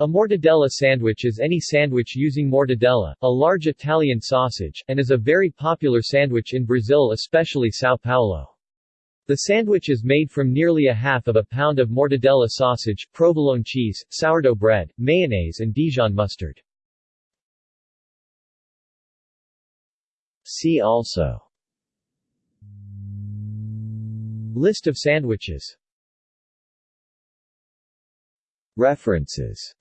A mortadella sandwich is any sandwich using mortadella, a large Italian sausage, and is a very popular sandwich in Brazil especially São Paulo. The sandwich is made from nearly a half of a pound of mortadella sausage, provolone cheese, sourdough bread, mayonnaise and Dijon mustard. See also List of sandwiches References